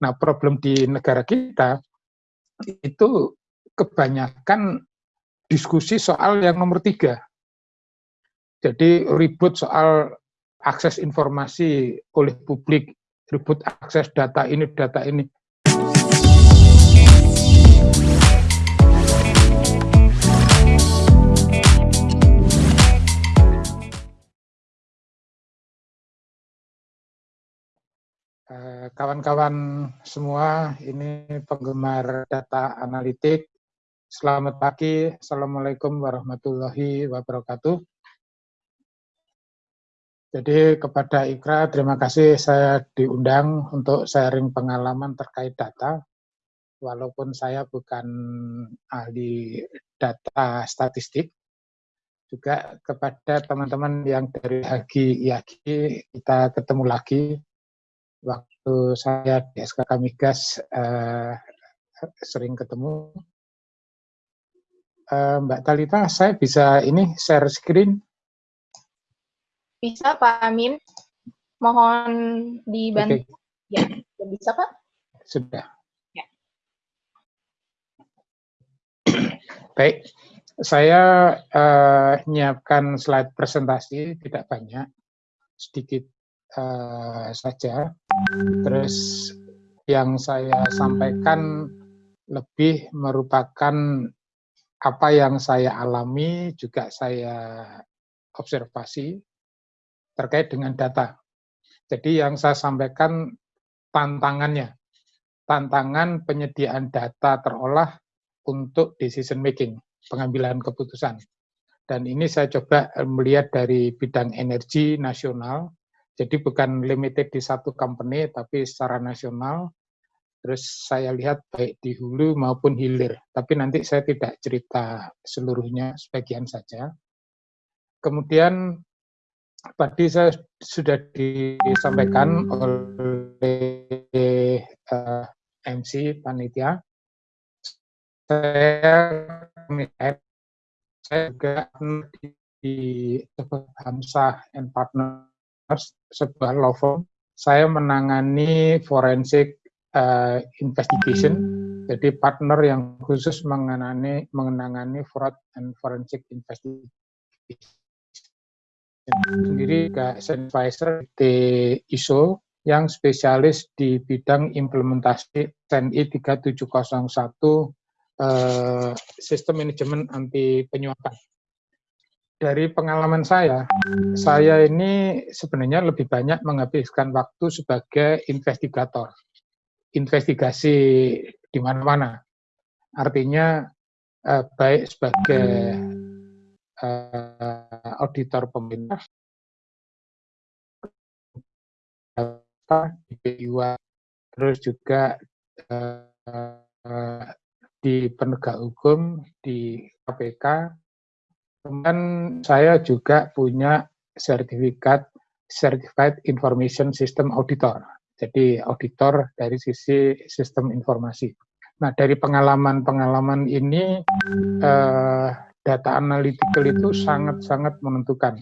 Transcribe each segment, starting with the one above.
Nah, problem di negara kita itu kebanyakan diskusi soal yang nomor tiga. Jadi ribut soal akses informasi oleh publik, ribut akses data ini, data ini. Kawan-kawan semua, ini penggemar data analitik. Selamat pagi, Assalamualaikum warahmatullahi wabarakatuh. Jadi kepada Ikra, terima kasih saya diundang untuk sharing pengalaman terkait data. Walaupun saya bukan ahli data statistik, juga kepada teman-teman yang dari Hagi IAGI, kita ketemu lagi waktu saya di SKK Migas uh, sering ketemu. Uh, Mbak Talita, saya bisa ini share screen? Bisa Pak Amin. Mohon dibantu. Okay. Ya, bisa Pak? Sudah. Ya. Baik, saya uh, menyiapkan slide presentasi, tidak banyak, sedikit uh, saja. Terus yang saya sampaikan lebih merupakan apa yang saya alami, juga saya observasi terkait dengan data. Jadi yang saya sampaikan tantangannya, tantangan penyediaan data terolah untuk decision making, pengambilan keputusan. Dan ini saya coba melihat dari bidang energi nasional, jadi bukan limited di satu company, tapi secara nasional. Terus saya lihat baik di hulu maupun hilir. Tapi nanti saya tidak cerita seluruhnya, sebagian saja. Kemudian tadi saya sudah disampaikan oleh uh, eh, MC panitia. Saya saya juga di Hamzah and Partner sebuah law firm, saya menangani forensic uh, investigation, jadi partner yang khusus mengenai mengenangani fraud and forensic investigation. Sendiri ke advisor di ISO yang spesialis di bidang implementasi TNI 3701 uh, sistem manajemen anti penyuapan dari pengalaman saya, saya ini sebenarnya lebih banyak menghabiskan waktu sebagai investigator. Investigasi di mana-mana. Artinya eh, baik sebagai eh, auditor pemerintah, di PIWA, terus juga eh, di penegak hukum, di KPK, Kemudian saya juga punya sertifikat Certified Information System Auditor. Jadi auditor dari sisi sistem informasi. Nah, dari pengalaman-pengalaman ini, eh, data analytical itu sangat-sangat menentukan.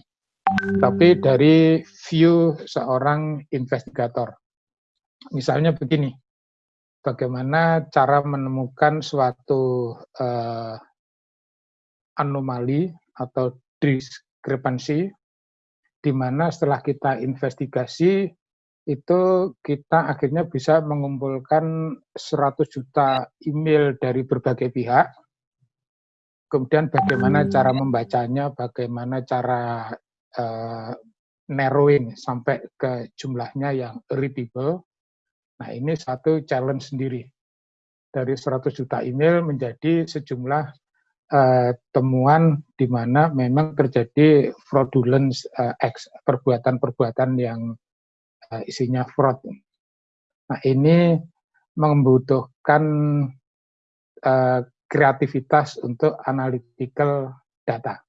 Tapi dari view seorang investigator. Misalnya begini, bagaimana cara menemukan suatu eh, anomali atau diskrepansi di mana setelah kita investigasi itu kita akhirnya bisa mengumpulkan 100 juta email dari berbagai pihak. Kemudian bagaimana cara membacanya, bagaimana cara uh, narrowing sampai ke jumlahnya yang readable. Nah ini satu challenge sendiri. Dari 100 juta email menjadi sejumlah uh, temuan di mana memang terjadi fraudulent uh, perbuatan-perbuatan yang uh, isinya fraud. Nah ini membutuhkan uh, kreativitas untuk analytical data.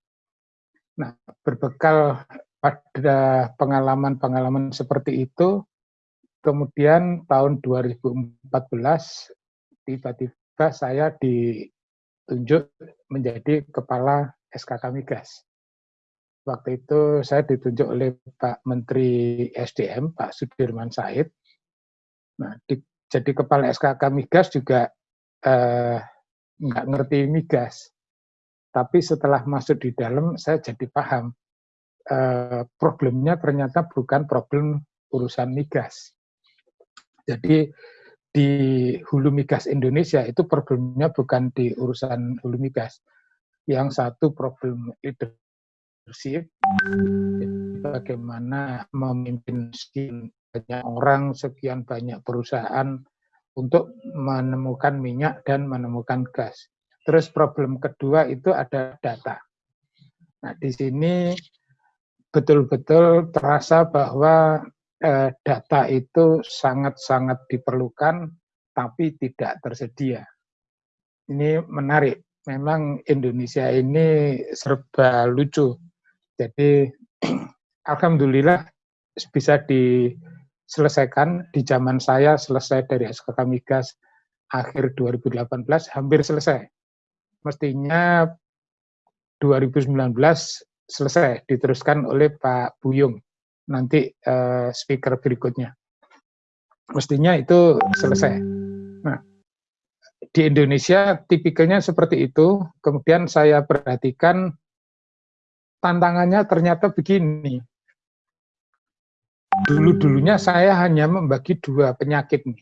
Nah, berbekal pada pengalaman-pengalaman seperti itu, kemudian tahun 2014 tiba-tiba saya di ditunjuk menjadi kepala SKK Migas. Waktu itu saya ditunjuk oleh Pak Menteri SDM, Pak Sudirman Said. Nah, di jadi kepala SKK migas juga eh, nggak ngerti migas. Tapi setelah masuk di dalam, saya jadi paham eh, problemnya ternyata bukan problem urusan migas. Jadi di hulu migas Indonesia itu problemnya bukan di urusan hulu migas. Yang satu problem leadership, bagaimana memimpin sekian banyak orang, sekian banyak perusahaan untuk menemukan minyak dan menemukan gas. Terus problem kedua itu ada data. Nah, di sini betul-betul terasa bahwa eh, data itu sangat-sangat diperlukan, tapi tidak tersedia. Ini menarik. Memang Indonesia ini serba lucu. Jadi, Alhamdulillah bisa diselesaikan. Di zaman saya selesai dari SKK Migas akhir 2018, hampir selesai. Mestinya 2019 selesai, diteruskan oleh Pak Buyung nanti uh, speaker berikutnya. Mestinya itu selesai. Nah, di Indonesia tipikalnya seperti itu, kemudian saya perhatikan tantangannya ternyata begini. Dulu-dulunya saya hanya membagi dua penyakit nih.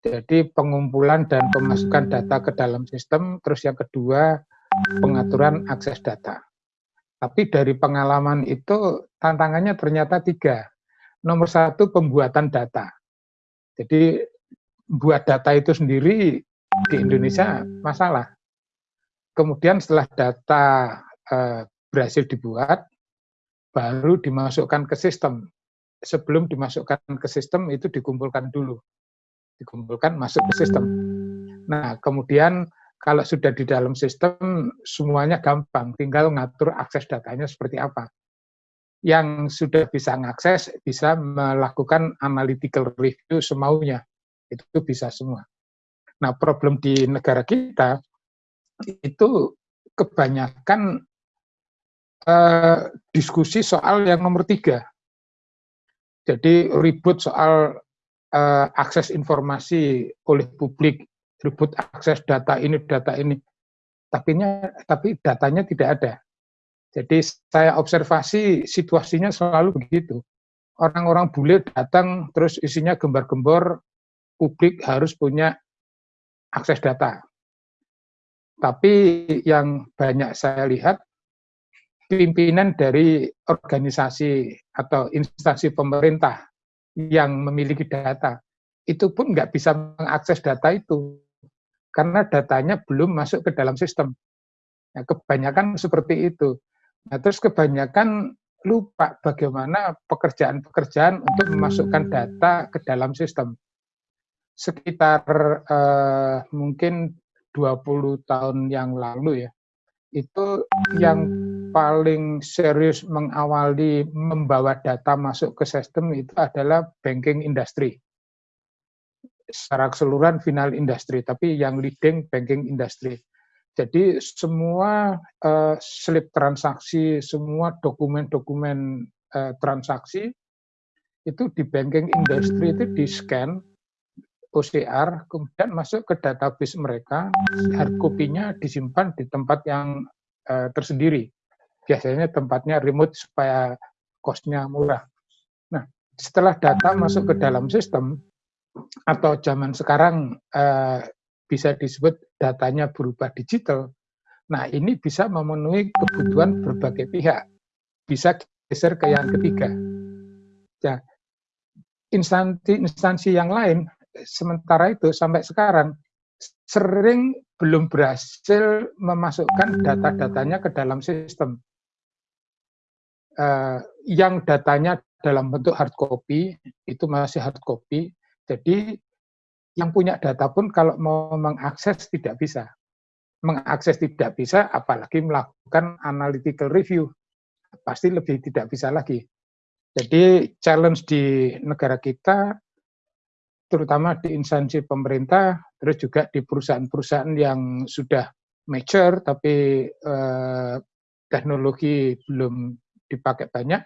Jadi pengumpulan dan pemasukan data ke dalam sistem, terus yang kedua pengaturan akses data. Tapi dari pengalaman itu tantangannya ternyata tiga. Nomor satu pembuatan data. Jadi buat data itu sendiri di Indonesia masalah. Kemudian setelah data eh, berhasil dibuat, baru dimasukkan ke sistem. Sebelum dimasukkan ke sistem itu dikumpulkan dulu. Dikumpulkan masuk ke sistem. Nah, kemudian kalau sudah di dalam sistem, semuanya gampang, tinggal ngatur akses datanya seperti apa. Yang sudah bisa mengakses, bisa melakukan analytical review semaunya. Itu bisa semua. Nah, problem di negara kita, itu kebanyakan eh, diskusi soal yang nomor tiga. Jadi ribut soal eh, akses informasi oleh publik ribut akses data ini, data ini. Tapi, tapi datanya tidak ada. Jadi saya observasi situasinya selalu begitu. Orang-orang bule datang terus isinya gembar-gembor, publik harus punya akses data. Tapi yang banyak saya lihat, pimpinan dari organisasi atau instansi pemerintah yang memiliki data, itu pun nggak bisa mengakses data itu karena datanya belum masuk ke dalam sistem. Ya, kebanyakan seperti itu. Nah, terus kebanyakan lupa bagaimana pekerjaan-pekerjaan untuk memasukkan data ke dalam sistem. Sekitar eh, mungkin 20 tahun yang lalu ya, itu yang paling serius mengawali membawa data masuk ke sistem itu adalah banking industry secara keseluruhan final industri, tapi yang leading banking industry. Jadi semua uh, slip transaksi, semua dokumen-dokumen uh, transaksi itu di banking industry itu di scan OCR, kemudian masuk ke database mereka, hard copy-nya disimpan di tempat yang uh, tersendiri. Biasanya tempatnya remote supaya cost-nya murah. Nah, setelah data masuk ke dalam sistem, atau zaman sekarang uh, bisa disebut datanya berubah digital. Nah, ini bisa memenuhi kebutuhan berbagai pihak. Bisa geser ke yang ketiga. Ya, instansi instansi yang lain sementara itu sampai sekarang sering belum berhasil memasukkan data-datanya ke dalam sistem. Uh, yang datanya dalam bentuk hard copy itu masih hard copy, jadi yang punya data pun kalau mau mengakses tidak bisa. Mengakses tidak bisa, apalagi melakukan analytical review. Pasti lebih tidak bisa lagi. Jadi challenge di negara kita, terutama di instansi pemerintah, terus juga di perusahaan-perusahaan yang sudah mature, tapi eh, teknologi belum dipakai banyak,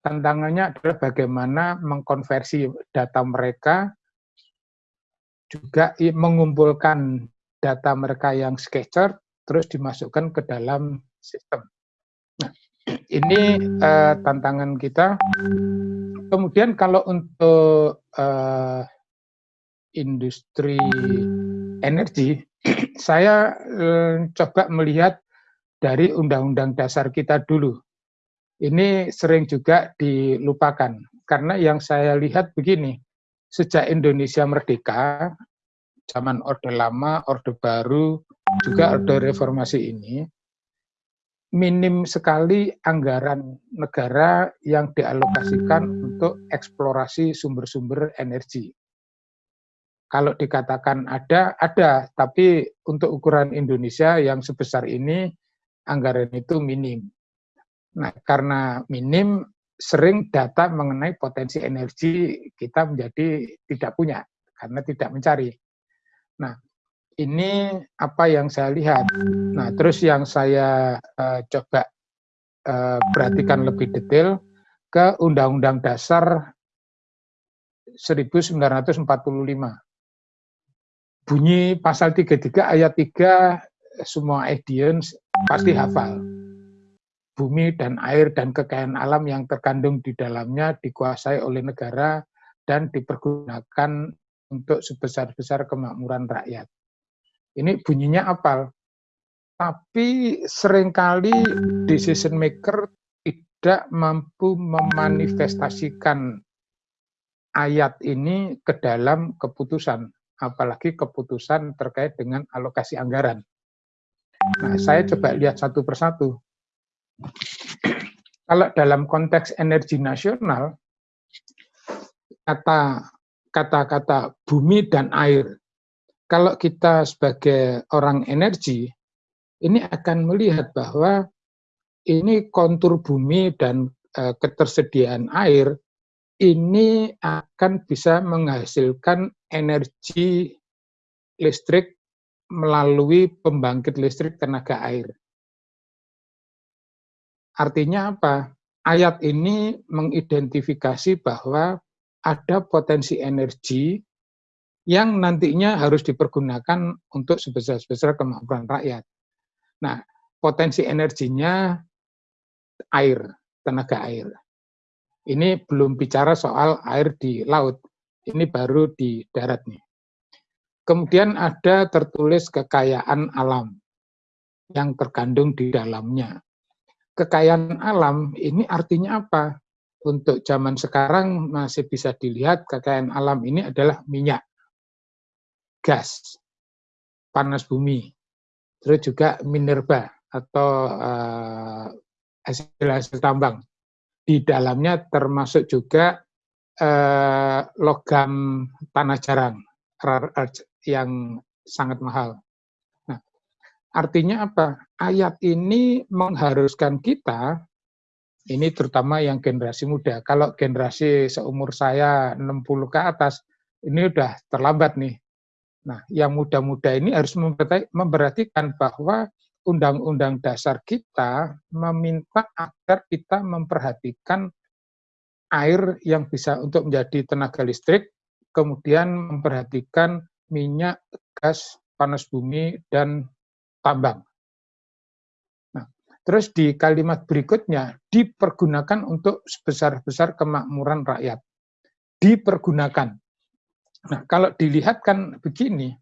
tantangannya adalah bagaimana mengkonversi data mereka juga mengumpulkan data mereka yang sketcher terus dimasukkan ke dalam sistem. Nah, ini uh, tantangan kita. Kemudian kalau untuk uh, industri energi, saya uh, coba melihat dari undang-undang dasar kita dulu. Ini sering juga dilupakan, karena yang saya lihat begini, sejak Indonesia merdeka, zaman Orde Lama, Orde Baru, juga Orde Reformasi ini, minim sekali anggaran negara yang dialokasikan untuk eksplorasi sumber-sumber energi. Kalau dikatakan ada, ada, tapi untuk ukuran Indonesia yang sebesar ini, anggaran itu minim. Nah, karena minim, sering data mengenai potensi energi kita menjadi tidak punya karena tidak mencari. Nah, ini apa yang saya lihat. Nah, terus yang saya uh, coba uh, perhatikan lebih detail ke Undang-Undang Dasar 1945. Bunyi pasal 33 ayat 3 semua audience pasti hafal bumi dan air dan kekayaan alam yang terkandung di dalamnya dikuasai oleh negara dan dipergunakan untuk sebesar-besar kemakmuran rakyat. Ini bunyinya apal. Tapi sering kali decision maker tidak mampu memanifestasikan ayat ini ke dalam keputusan, apalagi keputusan terkait dengan alokasi anggaran. Nah, saya coba lihat satu persatu. Kalau dalam konteks energi nasional, kata kata-kata bumi dan air, kalau kita sebagai orang energi, ini akan melihat bahwa ini kontur bumi dan e, ketersediaan air ini akan bisa menghasilkan energi listrik melalui pembangkit listrik tenaga air. Artinya apa? Ayat ini mengidentifikasi bahwa ada potensi energi yang nantinya harus dipergunakan untuk sebesar-besar kemampuan rakyat. Nah, potensi energinya air, tenaga air. Ini belum bicara soal air di laut, ini baru di darat nih. Kemudian ada tertulis kekayaan alam yang terkandung di dalamnya kekayaan alam ini artinya apa? Untuk zaman sekarang masih bisa dilihat kekayaan alam ini adalah minyak, gas, panas bumi, terus juga minerba atau uh, hasil-hasil tambang. Di dalamnya termasuk juga uh, logam tanah jarang, yang sangat mahal. Artinya apa? Ayat ini mengharuskan kita, ini terutama yang generasi muda, kalau generasi seumur saya 60 ke atas, ini udah terlambat nih. Nah, yang muda-muda ini harus memperhatikan bahwa undang-undang dasar kita meminta agar kita memperhatikan air yang bisa untuk menjadi tenaga listrik, kemudian memperhatikan minyak, gas, panas bumi, dan tambang. Nah, terus di kalimat berikutnya, dipergunakan untuk sebesar-besar kemakmuran rakyat. Dipergunakan. Nah, kalau dilihat kan begini,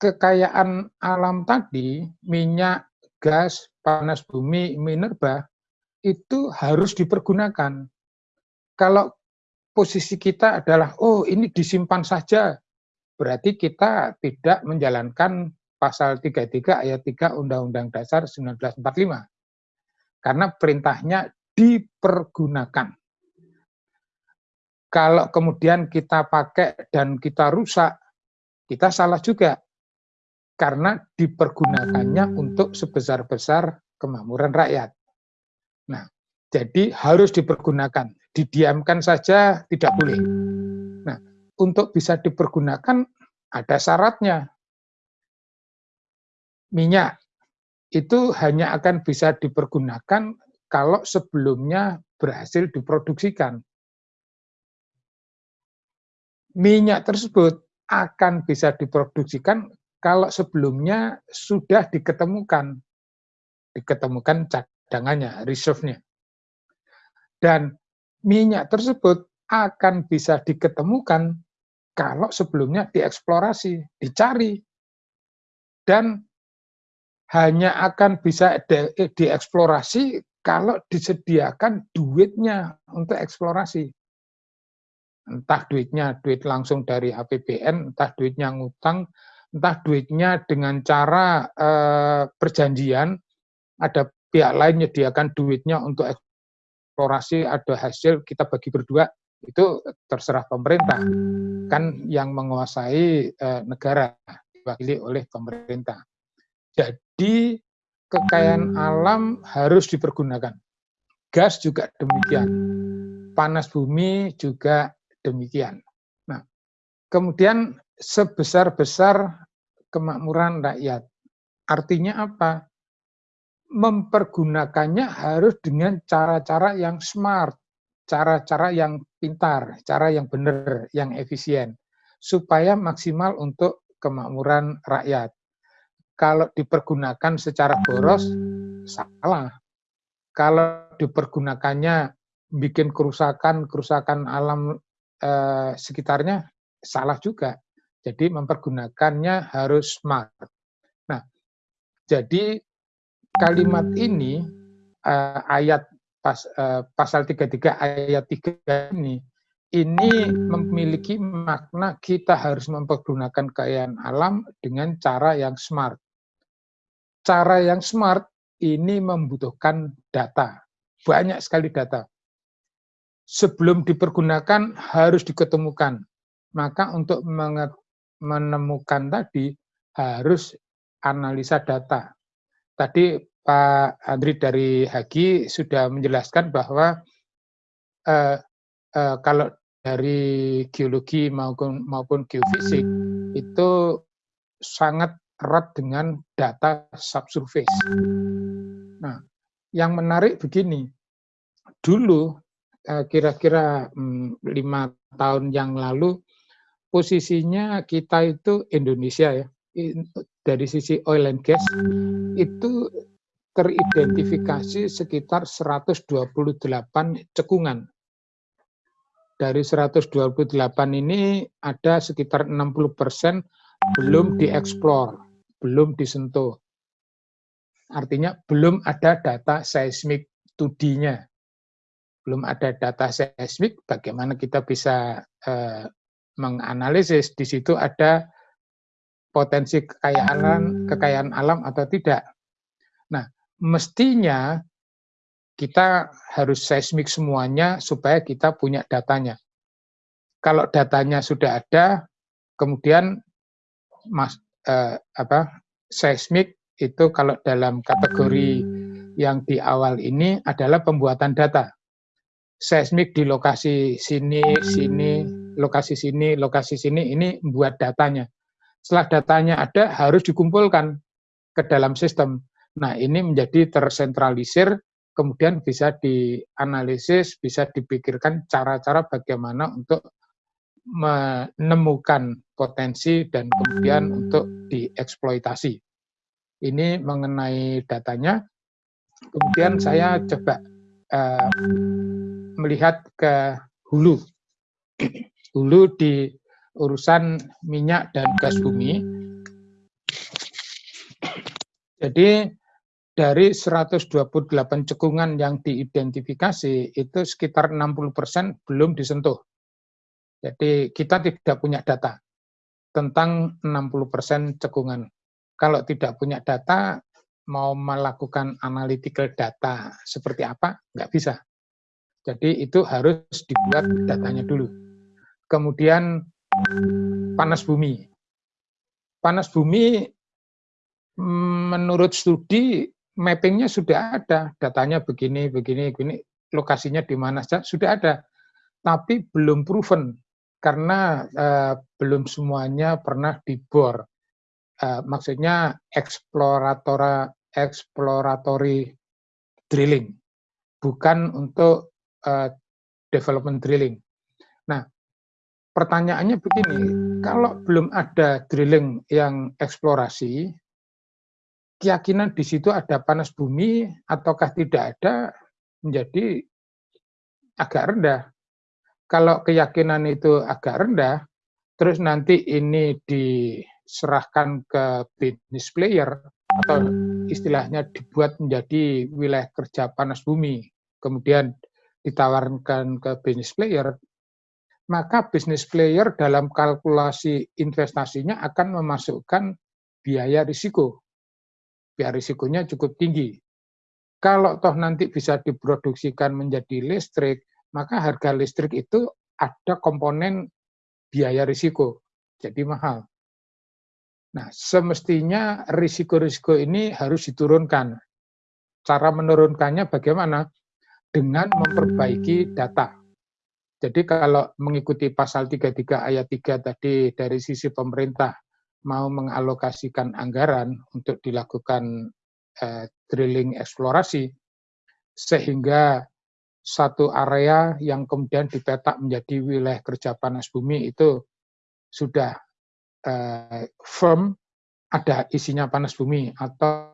kekayaan alam tadi, minyak, gas, panas bumi, minerba, itu harus dipergunakan. Kalau posisi kita adalah, oh ini disimpan saja, berarti kita tidak menjalankan pasal 33 ayat 3 Undang-Undang Dasar 1945. Karena perintahnya dipergunakan. Kalau kemudian kita pakai dan kita rusak, kita salah juga. Karena dipergunakannya untuk sebesar-besar kemakmuran rakyat. Nah, jadi harus dipergunakan. Didiamkan saja tidak boleh. Nah, untuk bisa dipergunakan ada syaratnya minyak itu hanya akan bisa dipergunakan kalau sebelumnya berhasil diproduksikan. Minyak tersebut akan bisa diproduksikan kalau sebelumnya sudah diketemukan diketemukan cadangannya, reserve-nya. Dan minyak tersebut akan bisa diketemukan kalau sebelumnya dieksplorasi, dicari. Dan hanya akan bisa dieksplorasi kalau disediakan duitnya untuk eksplorasi. Entah duitnya duit langsung dari APBN, entah duitnya ngutang, entah duitnya dengan cara eh, perjanjian, ada pihak lain menyediakan duitnya untuk eksplorasi, ada hasil kita bagi berdua, itu terserah pemerintah. Kan yang menguasai eh, negara, diwakili oleh pemerintah. Jadi kekayaan alam harus dipergunakan. Gas juga demikian. Panas bumi juga demikian. Nah, kemudian sebesar-besar kemakmuran rakyat. Artinya apa? Mempergunakannya harus dengan cara-cara yang smart, cara-cara yang pintar, cara yang benar, yang efisien, supaya maksimal untuk kemakmuran rakyat kalau dipergunakan secara boros salah. Kalau dipergunakannya bikin kerusakan kerusakan alam eh, sekitarnya salah juga. Jadi mempergunakannya harus smart. Nah, jadi kalimat ini eh, ayat pas, eh, pasal 33 ayat 3 ini ini memiliki makna kita harus mempergunakan kekayaan alam dengan cara yang smart. Cara yang smart ini membutuhkan data, banyak sekali data. Sebelum dipergunakan harus diketemukan. Maka untuk menemukan tadi harus analisa data. Tadi Pak Andri dari Hagi sudah menjelaskan bahwa eh, eh, kalau dari geologi maupun maupun geofisik itu sangat erat dengan data subsurface. Nah, yang menarik begini, dulu eh, kira-kira hmm, lima tahun yang lalu posisinya kita itu Indonesia ya dari sisi oil and gas itu teridentifikasi sekitar 128 cekungan dari 128 ini ada sekitar 60 persen belum dieksplor, belum disentuh. Artinya belum ada data seismik 2D-nya. Belum ada data seismik, bagaimana kita bisa eh, menganalisis di situ ada potensi kekayaan kekayaan alam atau tidak. Nah, mestinya kita harus seismik semuanya supaya kita punya datanya. Kalau datanya sudah ada, kemudian mas, eh, apa seismik itu kalau dalam kategori yang di awal ini adalah pembuatan data. Seismik di lokasi sini, sini, lokasi sini, lokasi sini, ini membuat datanya. Setelah datanya ada, harus dikumpulkan ke dalam sistem. Nah, ini menjadi tersentralisir kemudian bisa dianalisis, bisa dipikirkan cara-cara bagaimana untuk menemukan potensi dan kemudian untuk dieksploitasi. Ini mengenai datanya. Kemudian saya coba uh, melihat ke hulu. Hulu di urusan minyak dan gas bumi. Jadi dari 128 cekungan yang diidentifikasi, itu sekitar 60% belum disentuh. Jadi kita tidak punya data tentang 60% cekungan. Kalau tidak punya data, mau melakukan analytical data seperti apa, nggak bisa. Jadi itu harus dibuat datanya dulu. Kemudian panas bumi. Panas bumi menurut studi mappingnya sudah ada, datanya begini, begini, begini, lokasinya di mana saja sudah ada, tapi belum proven karena uh, belum semuanya pernah dibor. Uh, maksudnya eksploratora exploratory drilling, bukan untuk uh, development drilling. Nah, pertanyaannya begini, kalau belum ada drilling yang eksplorasi, keyakinan di situ ada panas bumi ataukah tidak ada menjadi agak rendah. Kalau keyakinan itu agak rendah, terus nanti ini diserahkan ke business player atau istilahnya dibuat menjadi wilayah kerja panas bumi, kemudian ditawarkan ke business player, maka business player dalam kalkulasi investasinya akan memasukkan biaya risiko biar risikonya cukup tinggi. Kalau toh nanti bisa diproduksikan menjadi listrik, maka harga listrik itu ada komponen biaya risiko, jadi mahal. Nah, semestinya risiko-risiko ini harus diturunkan. Cara menurunkannya bagaimana? Dengan memperbaiki data. Jadi kalau mengikuti pasal 33 ayat 3 tadi dari sisi pemerintah mau mengalokasikan anggaran untuk dilakukan eh, drilling eksplorasi, sehingga satu area yang kemudian dipetak menjadi wilayah kerja panas bumi itu sudah eh, firm ada isinya panas bumi atau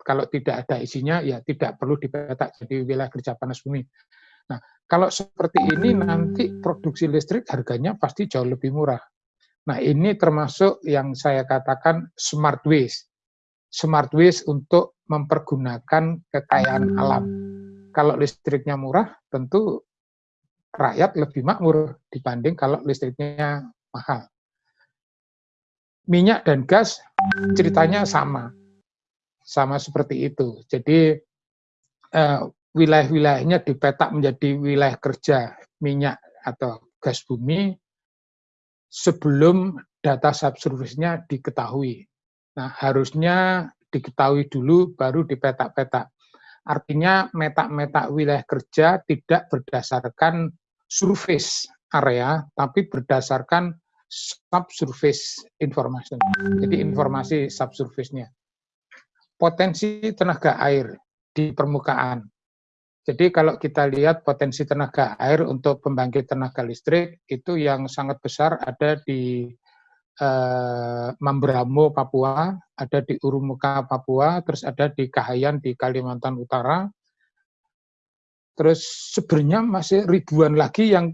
kalau tidak ada isinya ya tidak perlu dipetak jadi wilayah kerja panas bumi. Nah, kalau seperti ini nanti produksi listrik harganya pasti jauh lebih murah. Nah, ini termasuk yang saya katakan smart waste. Smart waste untuk mempergunakan kekayaan alam. Kalau listriknya murah, tentu rakyat lebih makmur dibanding kalau listriknya mahal. Minyak dan gas ceritanya sama. Sama seperti itu. Jadi eh, wilayah-wilayahnya dipetak menjadi wilayah kerja minyak atau gas bumi sebelum data subsurface-nya diketahui. Nah, harusnya diketahui dulu baru dipetak-petak. Artinya metak-metak wilayah kerja tidak berdasarkan surface area, tapi berdasarkan subsurface information. Jadi informasi subsurface-nya. Potensi tenaga air di permukaan. Jadi kalau kita lihat potensi tenaga air untuk pembangkit tenaga listrik itu yang sangat besar ada di eh, Mambramo, Papua, ada di Urumuka, Papua, terus ada di Kahayan di Kalimantan Utara. Terus sebenarnya masih ribuan lagi yang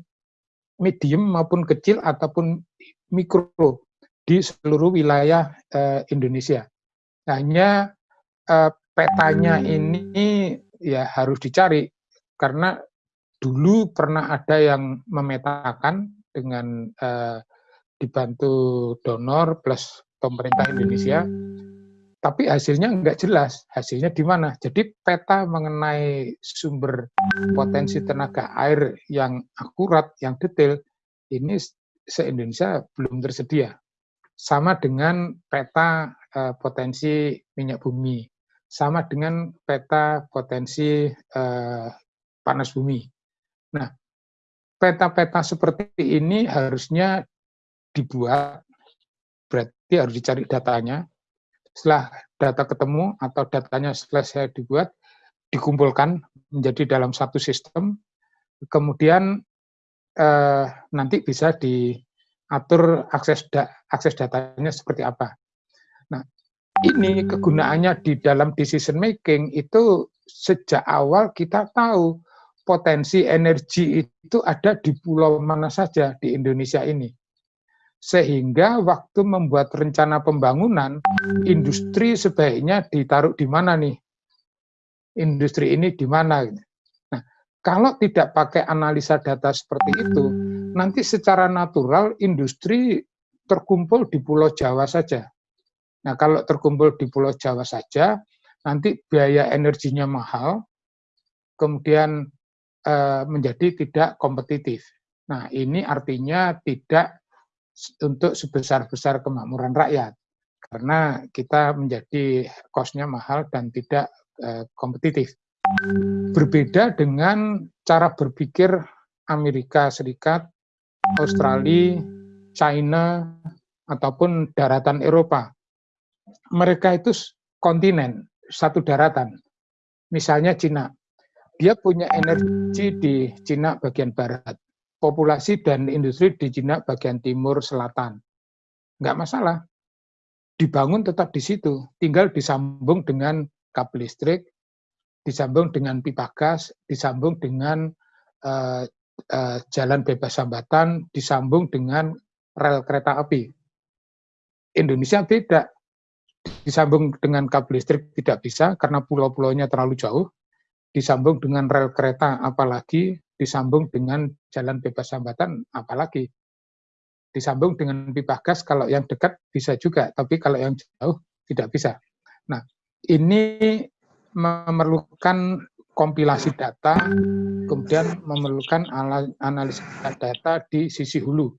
medium maupun kecil ataupun mikro di seluruh wilayah eh, Indonesia. Hanya eh, petanya ini ya harus dicari karena dulu pernah ada yang memetakan dengan uh, dibantu donor plus pemerintah Indonesia, tapi hasilnya enggak jelas. Hasilnya di mana? Jadi peta mengenai sumber potensi tenaga air yang akurat, yang detail, ini se-Indonesia belum tersedia. Sama dengan peta uh, potensi minyak bumi sama dengan peta potensi eh, panas bumi. Nah, peta-peta seperti ini harusnya dibuat, berarti harus dicari datanya. Setelah data ketemu atau datanya selesai dibuat, dikumpulkan menjadi dalam satu sistem, kemudian eh, nanti bisa diatur akses da akses datanya seperti apa. Nah, ini kegunaannya di dalam decision making itu sejak awal kita tahu potensi energi itu ada di pulau mana saja di Indonesia ini. Sehingga waktu membuat rencana pembangunan, industri sebaiknya ditaruh di mana nih? Industri ini di mana? Nah, kalau tidak pakai analisa data seperti itu, nanti secara natural industri terkumpul di Pulau Jawa saja Nah, kalau terkumpul di Pulau Jawa saja, nanti biaya energinya mahal, kemudian e, menjadi tidak kompetitif. Nah, ini artinya tidak untuk sebesar-besar kemakmuran rakyat, karena kita menjadi kosnya mahal dan tidak e, kompetitif. Berbeda dengan cara berpikir Amerika Serikat, Australia, China, ataupun daratan Eropa mereka itu kontinen, satu daratan. Misalnya Cina, dia punya energi di Cina bagian barat, populasi dan industri di Cina bagian timur selatan. Nggak masalah. Dibangun tetap di situ, tinggal disambung dengan kabel listrik, disambung dengan pipa gas, disambung dengan uh, uh, jalan bebas hambatan, disambung dengan rel kereta api. Indonesia beda, disambung dengan kabel listrik tidak bisa karena pulau-pulaunya terlalu jauh, disambung dengan rel kereta apalagi, disambung dengan jalan bebas hambatan apalagi, disambung dengan pipa gas kalau yang dekat bisa juga, tapi kalau yang jauh tidak bisa. Nah, ini memerlukan kompilasi data, kemudian memerlukan analisa data di sisi hulu.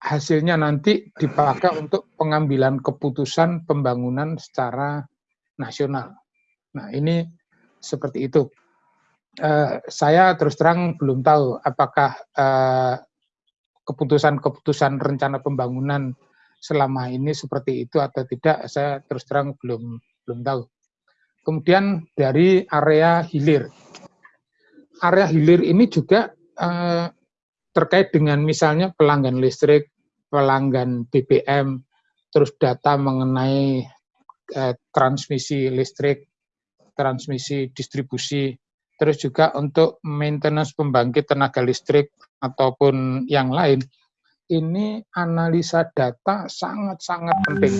Hasilnya nanti dipakai untuk pengambilan keputusan pembangunan secara nasional. Nah, ini seperti itu. Uh, saya terus terang belum tahu apakah uh, keputusan-keputusan rencana pembangunan selama ini seperti itu atau tidak, saya terus terang belum belum tahu. Kemudian dari area hilir. Area hilir ini juga eh, terkait dengan misalnya pelanggan listrik, pelanggan BBM, terus data mengenai eh, transmisi listrik, transmisi distribusi, terus juga untuk maintenance pembangkit tenaga listrik ataupun yang lain, ini analisa data sangat-sangat penting.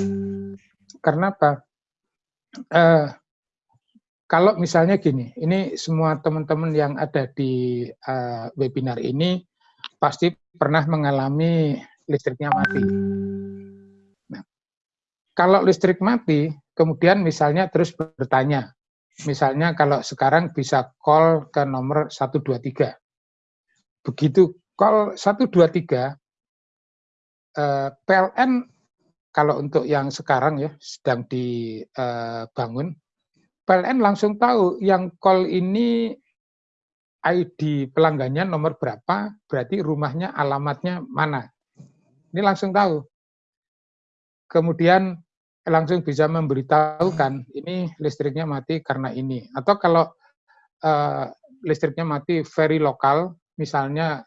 Karena apa? Eh, kalau misalnya gini, ini semua teman-teman yang ada di uh, webinar ini pasti pernah mengalami listriknya mati. Nah, kalau listrik mati, kemudian misalnya terus bertanya, Misalnya kalau sekarang bisa call ke nomor 123. Begitu call 123, eh, PLN kalau untuk yang sekarang ya sedang dibangun, eh, PLN langsung tahu yang call ini ID pelanggannya nomor berapa, berarti rumahnya alamatnya mana. Ini langsung tahu. Kemudian langsung bisa memberitahukan ini listriknya mati karena ini. Atau kalau uh, listriknya mati very lokal, misalnya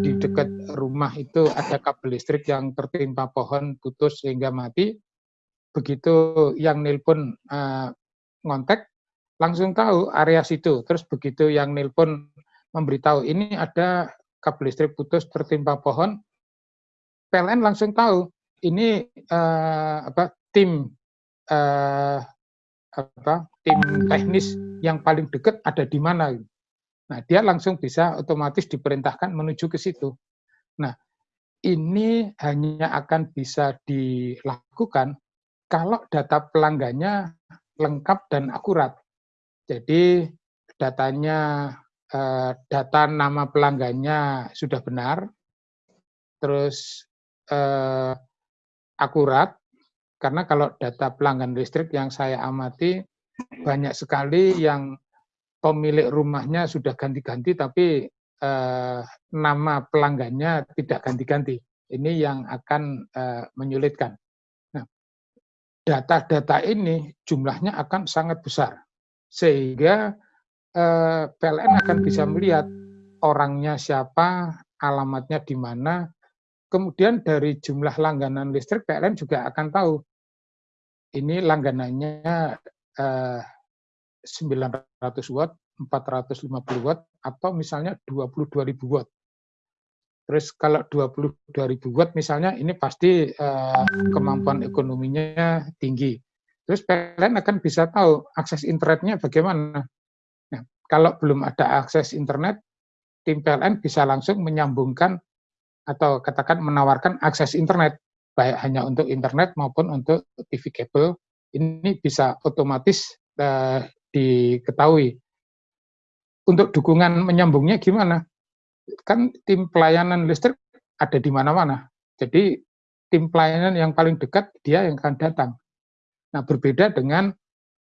di dekat rumah itu ada kabel listrik yang tertimpa pohon putus sehingga mati, begitu yang nelpon uh, ngontek, langsung tahu area situ. Terus begitu yang nelpon memberitahu ini ada kabel listrik putus tertimpa pohon, PLN langsung tahu ini uh, apa tim uh, apa tim teknis yang paling dekat ada di mana. Nah, dia langsung bisa otomatis diperintahkan menuju ke situ. Nah, ini hanya akan bisa dilakukan kalau data pelanggannya lengkap dan akurat. Jadi datanya eh, data nama pelanggannya sudah benar, terus eh, akurat, karena kalau data pelanggan listrik yang saya amati, banyak sekali yang pemilik rumahnya sudah ganti-ganti, tapi eh, nama pelanggannya tidak ganti-ganti. Ini yang akan menyulitkan. Nah, data-data ini jumlahnya akan sangat besar, sehingga eh, PLN akan bisa melihat orangnya siapa, alamatnya di mana, kemudian dari jumlah langganan listrik PLN juga akan tahu ini langganannya eh, 900 watt, 450 watt, atau misalnya 22.000 watt. Terus kalau 22.000 watt misalnya ini pasti eh, kemampuan ekonominya tinggi. Terus PLN akan bisa tahu akses internetnya bagaimana. Nah, kalau belum ada akses internet, tim PLN bisa langsung menyambungkan atau katakan menawarkan akses internet baik hanya untuk internet maupun untuk TV kabel, ini bisa otomatis uh, diketahui. Untuk dukungan menyambungnya gimana? Kan tim pelayanan listrik ada di mana-mana. Jadi tim pelayanan yang paling dekat dia yang akan datang. Nah berbeda dengan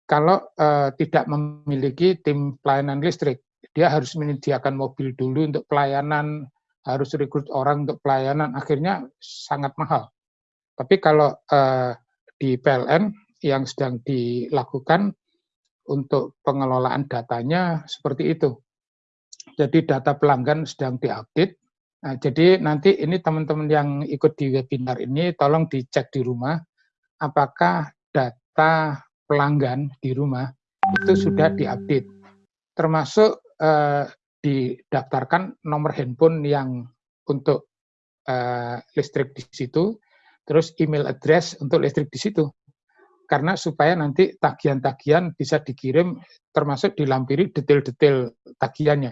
kalau uh, tidak memiliki tim pelayanan listrik, dia harus menyediakan mobil dulu untuk pelayanan, harus rekrut orang untuk pelayanan, akhirnya sangat mahal. Tapi kalau uh, di PLN yang sedang dilakukan untuk pengelolaan datanya seperti itu. Jadi data pelanggan sedang diupdate. Nah, jadi nanti ini teman-teman yang ikut di webinar ini tolong dicek di rumah apakah data pelanggan di rumah itu sudah diupdate. Termasuk eh, didaftarkan nomor handphone yang untuk eh, listrik di situ, terus email address untuk listrik di situ. Karena supaya nanti tagihan-tagihan bisa dikirim termasuk dilampiri detail-detail tagihannya.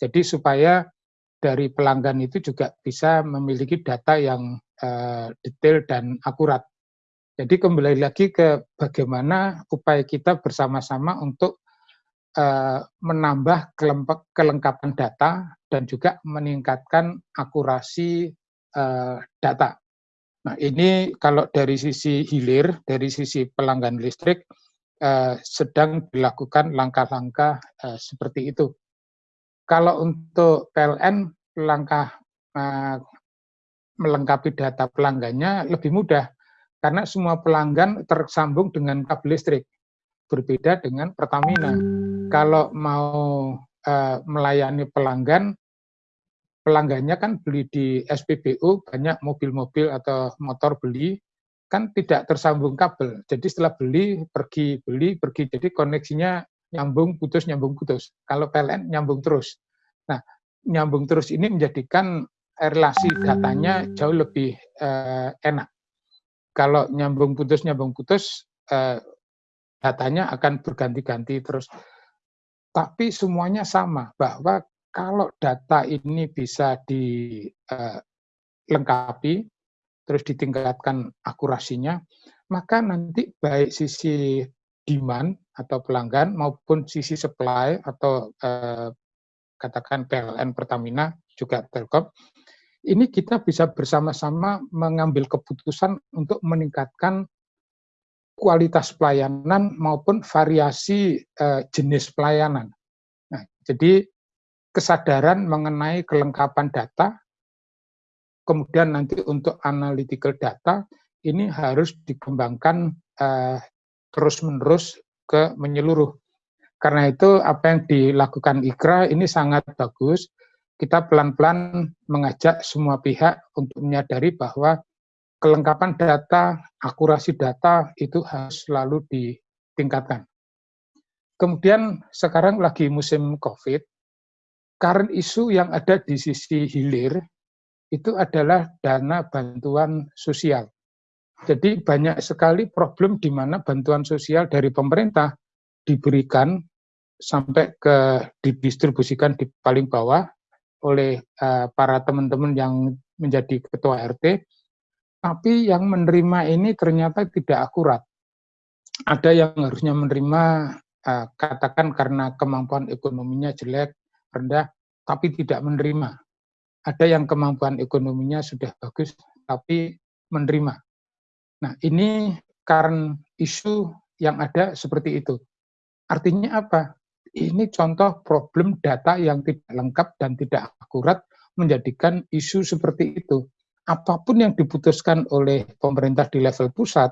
Jadi supaya dari pelanggan itu juga bisa memiliki data yang uh, detail dan akurat. Jadi kembali lagi ke bagaimana upaya kita bersama-sama untuk uh, menambah kelengkapan data dan juga meningkatkan akurasi uh, data. Nah ini kalau dari sisi hilir, dari sisi pelanggan listrik, uh, sedang dilakukan langkah-langkah uh, seperti itu. Kalau untuk PLN, langkah uh, melengkapi data pelanggannya lebih mudah, karena semua pelanggan tersambung dengan kabel listrik. Berbeda dengan Pertamina. Kalau mau uh, melayani pelanggan, pelanggannya kan beli di SPBU, banyak mobil-mobil atau motor beli, kan tidak tersambung kabel. Jadi setelah beli, pergi, beli, pergi. Jadi koneksinya nyambung putus nyambung putus. Kalau PLN nyambung terus. Nah, nyambung terus ini menjadikan relasi datanya jauh lebih uh, enak. Kalau nyambung putus nyambung putus uh, datanya akan berganti-ganti terus. Tapi semuanya sama bahwa kalau data ini bisa dilengkapi uh, terus ditingkatkan akurasinya, maka nanti baik sisi demand atau pelanggan maupun sisi supply atau eh, katakan PLN Pertamina juga Telkom ini kita bisa bersama-sama mengambil keputusan untuk meningkatkan kualitas pelayanan maupun variasi eh, jenis pelayanan. Nah, jadi kesadaran mengenai kelengkapan data, kemudian nanti untuk analytical data ini harus dikembangkan eh, terus-menerus ke menyeluruh. Karena itu apa yang dilakukan IKRA ini sangat bagus. Kita pelan-pelan mengajak semua pihak untuk menyadari bahwa kelengkapan data, akurasi data itu harus selalu ditingkatkan. Kemudian sekarang lagi musim COVID, current isu yang ada di sisi hilir itu adalah dana bantuan sosial. Jadi banyak sekali problem di mana bantuan sosial dari pemerintah diberikan sampai ke didistribusikan di paling bawah oleh uh, para teman-teman yang menjadi ketua RT, tapi yang menerima ini ternyata tidak akurat. Ada yang harusnya menerima uh, katakan karena kemampuan ekonominya jelek, rendah, tapi tidak menerima. Ada yang kemampuan ekonominya sudah bagus, tapi menerima. Nah, ini karena isu yang ada seperti itu. Artinya apa? Ini contoh problem data yang tidak lengkap dan tidak akurat menjadikan isu seperti itu. Apa pun yang diputuskan oleh pemerintah di level pusat,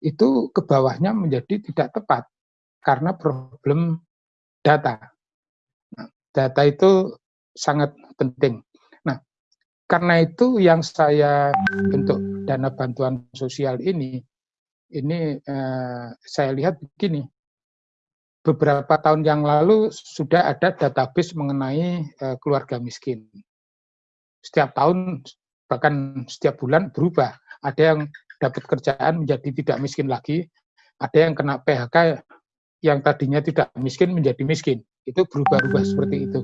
itu ke bawahnya menjadi tidak tepat karena problem data. Nah, data itu sangat penting. Nah, karena itu yang saya bentuk dana bantuan sosial ini, ini eh, saya lihat begini, beberapa tahun yang lalu sudah ada database mengenai eh, keluarga miskin. Setiap tahun, bahkan setiap bulan berubah. Ada yang dapat kerjaan menjadi tidak miskin lagi, ada yang kena PHK yang tadinya tidak miskin menjadi miskin. Itu berubah-ubah seperti itu.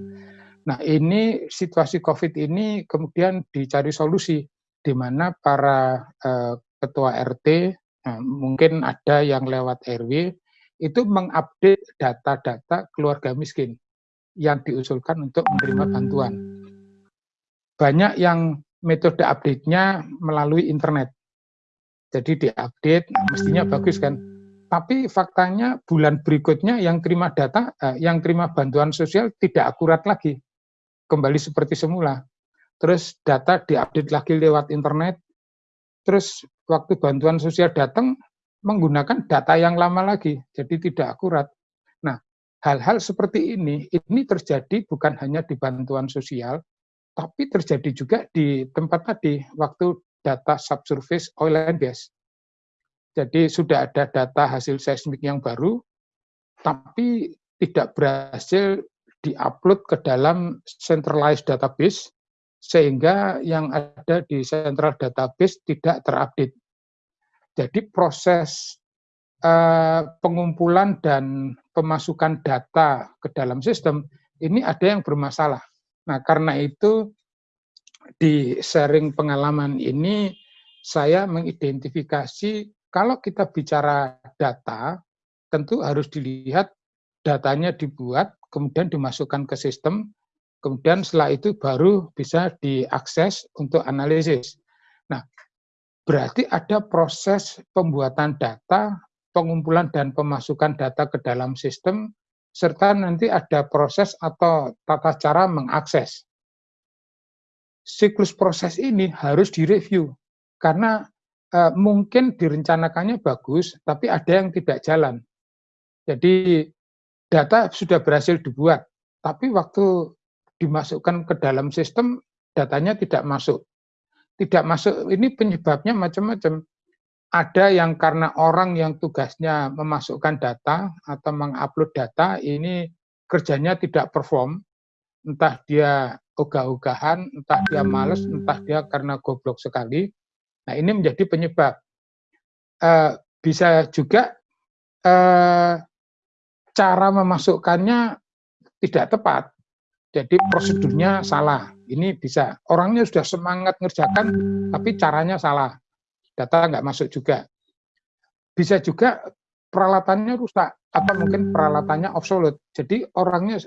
Nah ini situasi COVID ini kemudian dicari solusi di mana para uh, ketua RT, nah, mungkin ada yang lewat RW, itu mengupdate data-data keluarga miskin yang diusulkan untuk menerima bantuan. Banyak yang metode update-nya melalui internet. Jadi diupdate, mestinya bagus kan. Tapi faktanya bulan berikutnya yang terima data, eh, yang terima bantuan sosial tidak akurat lagi. Kembali seperti semula terus data diupdate lagi lewat internet, terus waktu bantuan sosial datang menggunakan data yang lama lagi, jadi tidak akurat. Nah, hal-hal seperti ini, ini terjadi bukan hanya di bantuan sosial, tapi terjadi juga di tempat tadi, waktu data subsurface oil and gas. Jadi sudah ada data hasil seismik yang baru, tapi tidak berhasil diupload ke dalam centralized database, sehingga yang ada di central database tidak terupdate. Jadi proses uh, pengumpulan dan pemasukan data ke dalam sistem, ini ada yang bermasalah. Nah, karena itu di sharing pengalaman ini saya mengidentifikasi kalau kita bicara data, tentu harus dilihat datanya dibuat, kemudian dimasukkan ke sistem, kemudian setelah itu baru bisa diakses untuk analisis. Berarti ada proses pembuatan data, pengumpulan dan pemasukan data ke dalam sistem, serta nanti ada proses atau tata cara mengakses. Siklus proses ini harus direview, karena e, mungkin direncanakannya bagus, tapi ada yang tidak jalan. Jadi data sudah berhasil dibuat, tapi waktu dimasukkan ke dalam sistem, datanya tidak masuk. Tidak masuk, ini penyebabnya macam-macam ada yang karena orang yang tugasnya memasukkan data atau mengupload data ini kerjanya tidak perform, entah dia ogah-ogahan, entah dia males, entah dia karena goblok sekali. Nah ini menjadi penyebab. Uh, bisa juga uh, cara memasukkannya tidak tepat. Jadi prosedurnya salah. Ini bisa. Orangnya sudah semangat ngerjakan, tapi caranya salah data nggak masuk juga. Bisa juga peralatannya rusak atau mungkin peralatannya obsolete. Jadi orangnya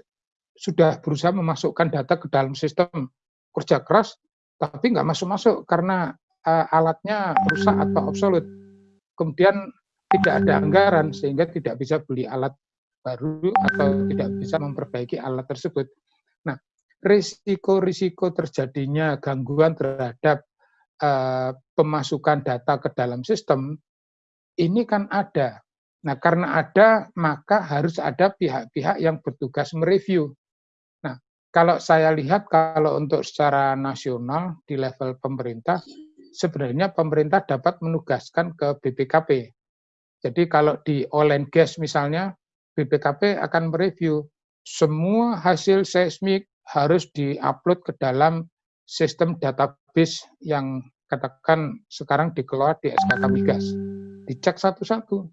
sudah berusaha memasukkan data ke dalam sistem kerja keras, tapi nggak masuk-masuk karena uh, alatnya rusak atau obsolete. Kemudian tidak ada anggaran sehingga tidak bisa beli alat baru atau tidak bisa memperbaiki alat tersebut. Risiko-risiko terjadinya gangguan terhadap uh, pemasukan data ke dalam sistem, ini kan ada. Nah, karena ada, maka harus ada pihak-pihak yang bertugas mereview. Nah, kalau saya lihat, kalau untuk secara nasional di level pemerintah, sebenarnya pemerintah dapat menugaskan ke BPKP. Jadi kalau di oil and gas misalnya, BPKP akan mereview semua hasil seismik harus diupload ke dalam sistem database yang katakan sekarang dikelola di SKK Migas. Dicek satu-satu.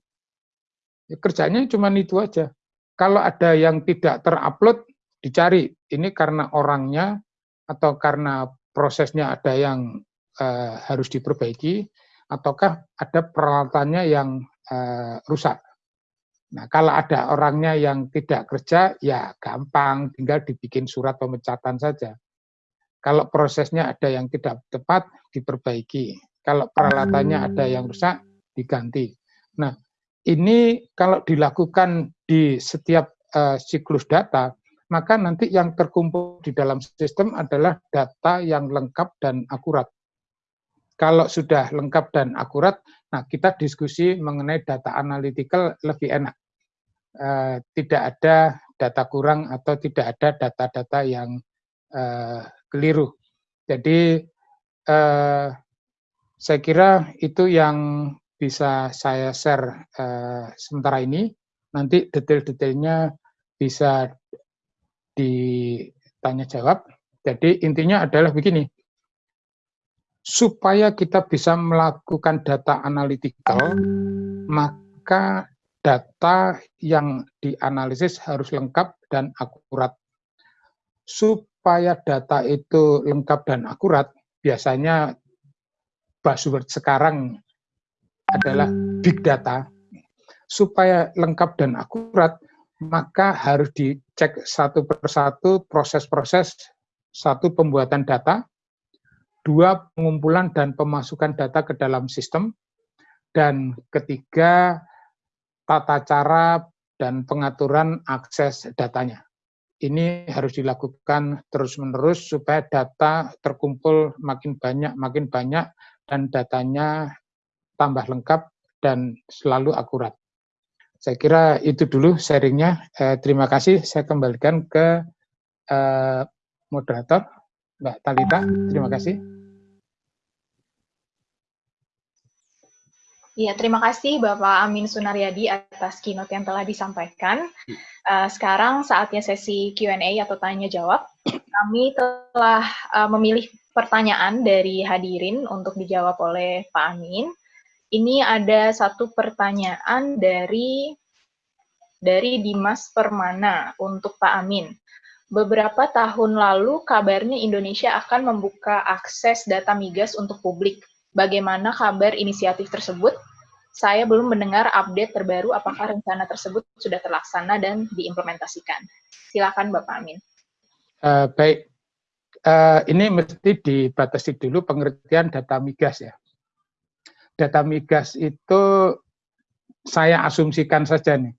Ya, kerjanya cuma itu aja. Kalau ada yang tidak terupload, dicari. Ini karena orangnya atau karena prosesnya ada yang uh, harus diperbaiki, ataukah ada peralatannya yang uh, rusak. Nah, kalau ada orangnya yang tidak kerja, ya gampang, tinggal dibikin surat pemecatan saja. Kalau prosesnya ada yang tidak tepat, diperbaiki. Kalau peralatannya ada yang rusak, diganti. Nah, ini kalau dilakukan di setiap uh, siklus data, maka nanti yang terkumpul di dalam sistem adalah data yang lengkap dan akurat. Kalau sudah lengkap dan akurat, nah kita diskusi mengenai data analytical lebih enak. Uh, tidak ada data kurang atau tidak ada data-data yang uh, keliru. Jadi eh, saya kira itu yang bisa saya share eh, sementara ini. Nanti detail-detailnya bisa ditanya jawab. Jadi intinya adalah begini, supaya kita bisa melakukan data analytical, maka data yang dianalisis harus lengkap dan akurat. Sup supaya data itu lengkap dan akurat, biasanya buzzword sekarang adalah big data. Supaya lengkap dan akurat, maka harus dicek satu persatu proses-proses satu pembuatan data, dua pengumpulan dan pemasukan data ke dalam sistem, dan ketiga tata cara dan pengaturan akses datanya ini harus dilakukan terus-menerus supaya data terkumpul makin banyak, makin banyak, dan datanya tambah lengkap dan selalu akurat. Saya kira itu dulu sharingnya. Eh, terima kasih. Saya kembalikan ke eh, moderator, Mbak Talita. Terima kasih. Iya, terima kasih Bapak Amin Sunaryadi atas keynote yang telah disampaikan. Uh, sekarang saatnya sesi Q&A atau tanya jawab. Kami telah uh, memilih pertanyaan dari hadirin untuk dijawab oleh Pak Amin ini ada satu pertanyaan dari dari Dimas Permana untuk Pak Amin. Beberapa tahun lalu kabarnya Indonesia akan membuka akses data migas untuk publik. Bagaimana kabar inisiatif tersebut? Saya belum mendengar update terbaru apakah rencana tersebut sudah terlaksana dan diimplementasikan. Silakan Bapak Amin. Uh, baik, uh, ini mesti dibatasi dulu pengertian data migas ya data migas itu saya asumsikan saja nih.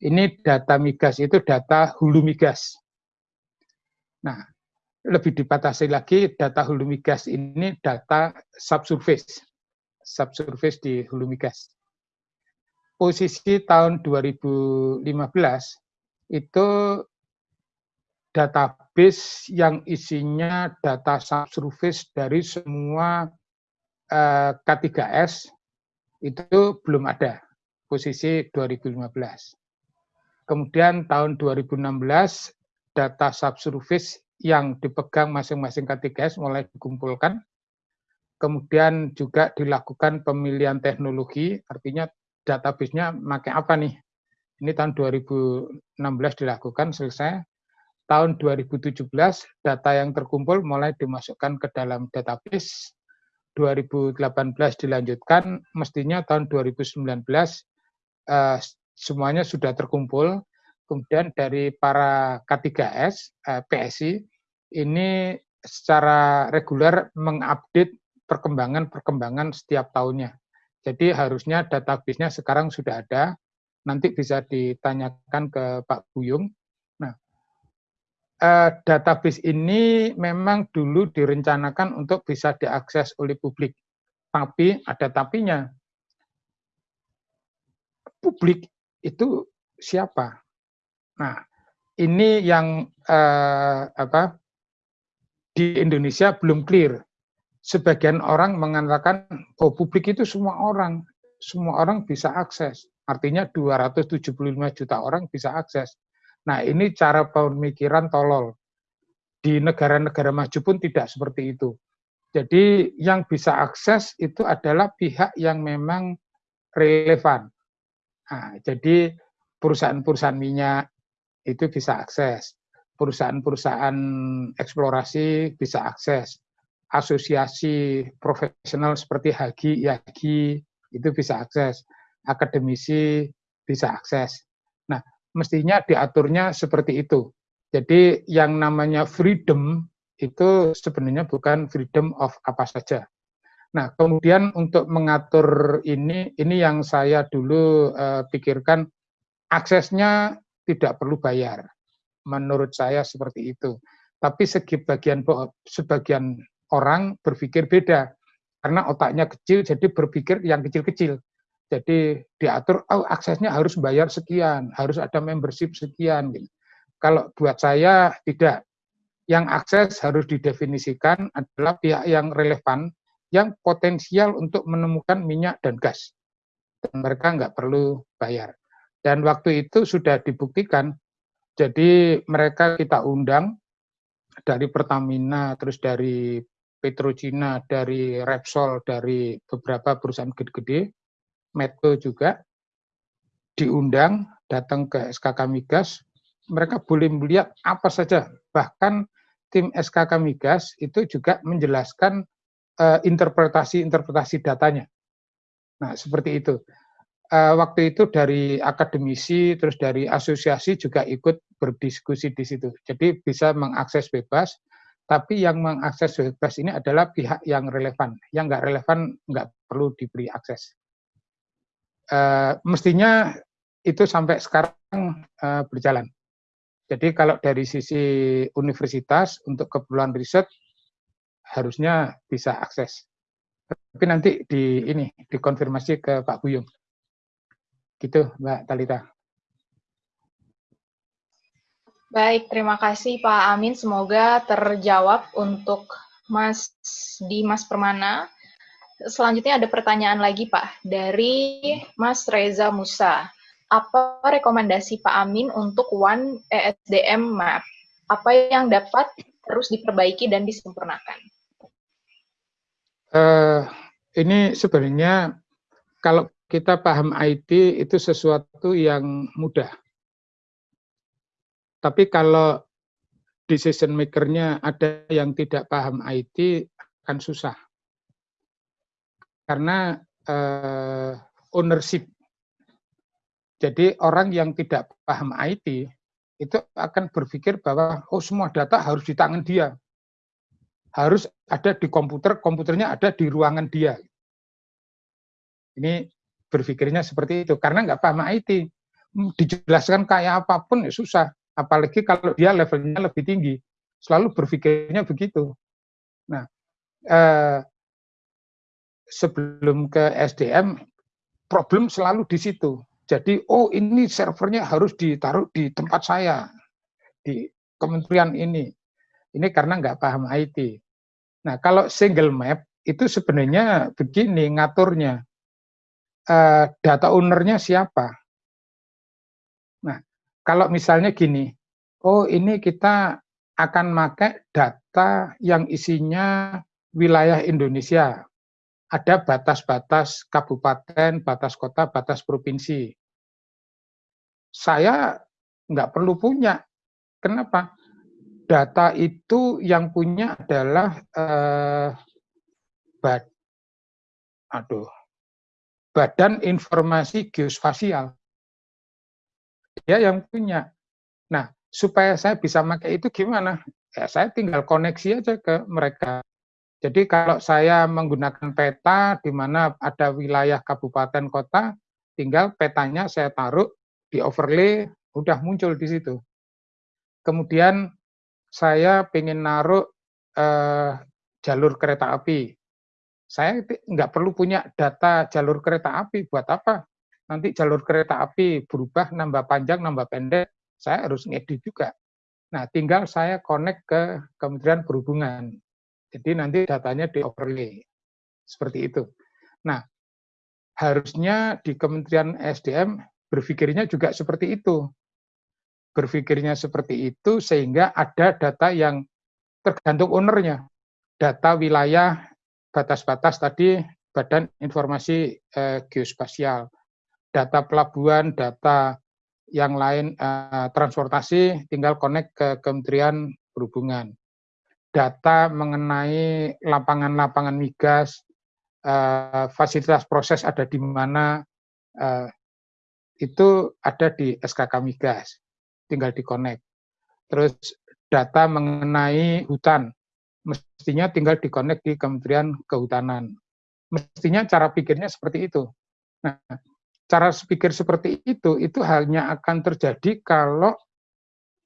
Ini data migas itu data hulu migas. Nah, lebih dibatasi lagi data hulu migas ini data subsurface. Subsurface di hulu migas. Posisi tahun 2015 itu database yang isinya data subsurface dari semua Eh, K3S itu belum ada posisi 2015. Kemudian tahun 2016 data subsurface yang dipegang masing-masing K3S mulai dikumpulkan. Kemudian juga dilakukan pemilihan teknologi, artinya database-nya pakai apa nih? Ini tahun 2016 dilakukan, selesai. Tahun 2017 data yang terkumpul mulai dimasukkan ke dalam database 2018 dilanjutkan, mestinya tahun 2019 uh, semuanya sudah terkumpul. Kemudian dari para K3S, uh, PSI, ini secara reguler mengupdate perkembangan-perkembangan setiap tahunnya. Jadi harusnya database-nya sekarang sudah ada, nanti bisa ditanyakan ke Pak Buyung uh, database ini memang dulu direncanakan untuk bisa diakses oleh publik. Tapi ada tapinya. Publik itu siapa? Nah, ini yang uh, apa di Indonesia belum clear. Sebagian orang mengatakan, oh publik itu semua orang, semua orang bisa akses. Artinya 275 juta orang bisa akses. Nah, ini cara pemikiran tolol. Di negara-negara maju pun tidak seperti itu. Jadi yang bisa akses itu adalah pihak yang memang relevan. Nah, jadi perusahaan-perusahaan minyak itu bisa akses. Perusahaan-perusahaan eksplorasi bisa akses. Asosiasi profesional seperti Hagi, Yagi itu bisa akses. Akademisi bisa akses. Nah, mestinya diaturnya seperti itu. Jadi yang namanya freedom itu sebenarnya bukan freedom of apa saja. Nah, kemudian untuk mengatur ini, ini yang saya dulu uh, pikirkan, aksesnya tidak perlu bayar. Menurut saya seperti itu. Tapi segi bagian sebagian orang berpikir beda. Karena otaknya kecil, jadi berpikir yang kecil-kecil. Jadi diatur, oh aksesnya harus bayar sekian, harus ada membership sekian. Gitu. Kalau buat saya tidak. Yang akses harus didefinisikan adalah pihak yang relevan, yang potensial untuk menemukan minyak dan gas. Dan mereka nggak perlu bayar. Dan waktu itu sudah dibuktikan, jadi mereka kita undang dari Pertamina, terus dari Petrocina, dari Repsol, dari beberapa perusahaan gede-gede, Medco juga diundang datang ke SKK Migas, mereka boleh melihat apa saja. Bahkan tim SKK Migas itu juga menjelaskan eh, interpretasi-interpretasi uh, datanya. Nah, seperti itu. Uh, waktu itu dari akademisi, terus dari asosiasi juga ikut berdiskusi di situ. Jadi bisa mengakses bebas, tapi yang mengakses bebas ini adalah pihak yang relevan. Yang nggak relevan nggak perlu diberi akses. Uh, mestinya itu sampai sekarang uh, berjalan. Jadi kalau dari sisi universitas untuk keperluan riset harusnya bisa akses. Tapi nanti di ini dikonfirmasi ke Pak Buyung. Gitu, Mbak Talita. Baik, terima kasih Pak Amin. Semoga terjawab untuk Mas Dimas Permana. Selanjutnya ada pertanyaan lagi Pak dari Mas Reza Musa. Apa rekomendasi Pak Amin untuk One ESDM Map? Apa yang dapat terus diperbaiki dan disempurnakan? Uh, ini sebenarnya kalau kita paham IT itu sesuatu yang mudah tapi kalau decision maker-nya ada yang tidak paham IT, akan susah. Karena uh, ownership. Jadi orang yang tidak paham IT, itu akan berpikir bahwa oh semua data harus di tangan dia. Harus ada di komputer, komputernya ada di ruangan dia. Ini berpikirnya seperti itu. Karena nggak paham IT. Dijelaskan kayak apa pun ya susah apalagi kalau dia levelnya lebih tinggi, selalu berpikirnya begitu. Nah, eh, sebelum ke SDM, problem selalu di situ. Jadi, oh ini servernya harus ditaruh di tempat saya, di kementerian ini. Ini karena nggak paham IT. Nah, kalau single map, itu sebenarnya begini ngaturnya. Uh, data ownernya siapa? Nah, kalau misalnya gini, oh ini kita akan pakai data yang isinya wilayah Indonesia. Ada batas-batas kabupaten, batas kota, batas provinsi. Saya nggak perlu punya. Kenapa? Data itu yang punya adalah eh, bad, aduh, Badan Informasi Geospasial dia yang punya. Nah, supaya saya bisa pakai itu gimana? Ya, saya tinggal koneksi aja ke mereka. Jadi kalau saya menggunakan peta di mana ada wilayah kabupaten kota, tinggal petanya saya taruh di overlay, udah muncul di situ. Kemudian saya ingin naruh eh, jalur kereta api. Saya nggak perlu punya data jalur kereta api, buat apa? nanti jalur kereta api berubah, nambah panjang, nambah pendek, saya harus ngedit juga. Nah, tinggal saya connect ke Kementerian Perhubungan. Jadi nanti datanya di overlay. Seperti itu. Nah, harusnya di Kementerian SDM berpikirnya juga seperti itu. Berpikirnya seperti itu sehingga ada data yang tergantung ownernya. Data wilayah, batas-batas tadi, Badan Informasi eh, Geospasial data pelabuhan, data yang lain eh, transportasi tinggal connect ke Kementerian Perhubungan. Data mengenai lapangan-lapangan migas, eh, fasilitas proses ada di mana, eh, itu ada di SKK Migas, tinggal di connect. Terus data mengenai hutan, mestinya tinggal di connect di Kementerian Kehutanan. Mestinya cara pikirnya seperti itu. Nah, cara pikir seperti itu itu hanya akan terjadi kalau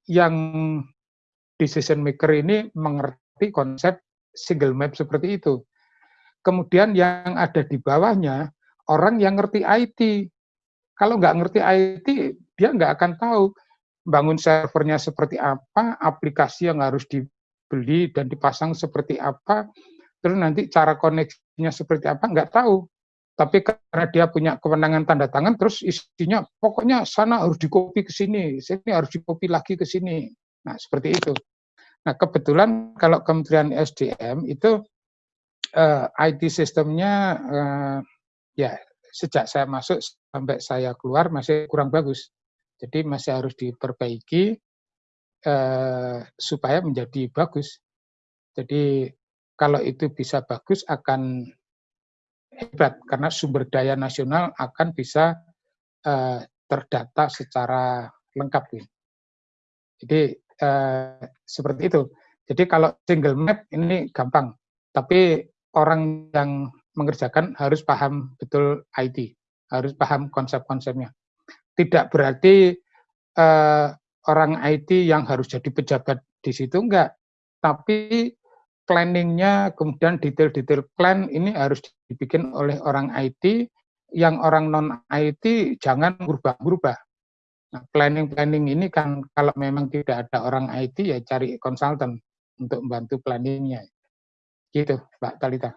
yang decision maker ini mengerti konsep single map seperti itu. Kemudian yang ada di bawahnya orang yang ngerti IT. Kalau nggak ngerti IT, dia nggak akan tahu bangun servernya seperti apa, aplikasi yang harus dibeli dan dipasang seperti apa, terus nanti cara koneksinya seperti apa, nggak tahu tapi karena dia punya kewenangan tanda tangan terus isinya pokoknya sana harus dikopi ke sini, sini harus dikopi lagi ke sini. Nah, seperti itu. Nah, kebetulan kalau Kementerian SDM itu uh, eh, IT sistemnya uh, ya sejak saya masuk sampai saya keluar masih kurang bagus. Jadi masih harus diperbaiki uh, supaya menjadi bagus. Jadi kalau itu bisa bagus akan hebat karena sumber daya nasional akan bisa uh, terdata secara lengkap. Jadi uh, seperti itu. Jadi kalau single map ini gampang, tapi orang yang mengerjakan harus paham betul IT, harus paham konsep-konsepnya. Tidak berarti uh, orang IT yang harus jadi pejabat di situ enggak, tapi planningnya, kemudian detail-detail plan ini harus dibikin oleh orang IT yang orang non IT jangan berubah-berubah. Nah, planning-planning ini kan kalau memang tidak ada orang IT ya cari konsultan untuk membantu planningnya. Gitu, Mbak Talita.